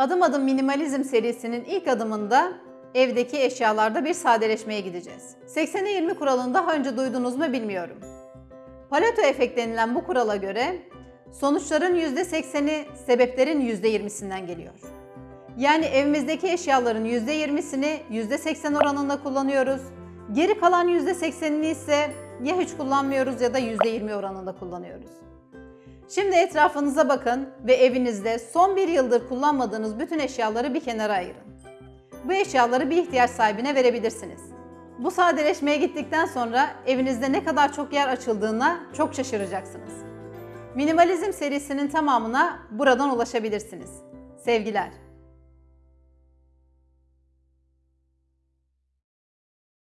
Adım Adım Minimalizm serisinin ilk adımında evdeki eşyalarda bir sadeleşmeye gideceğiz. 80'e 20 kuralını daha önce duydunuz mu bilmiyorum. Pareto efekt denilen bu kurala göre sonuçların %80'i sebeplerin %20'sinden geliyor. Yani evimizdeki eşyaların %20'sini %80 oranında kullanıyoruz. Geri kalan %80'ini ise ya hiç kullanmıyoruz ya da %20 oranında kullanıyoruz. Şimdi etrafınıza bakın ve evinizde son bir yıldır kullanmadığınız bütün eşyaları bir kenara ayırın. Bu eşyaları bir ihtiyaç sahibine verebilirsiniz. Bu sadeleşmeye gittikten sonra evinizde ne kadar çok yer açıldığına çok şaşıracaksınız. Minimalizm serisinin tamamına buradan ulaşabilirsiniz. Sevgiler.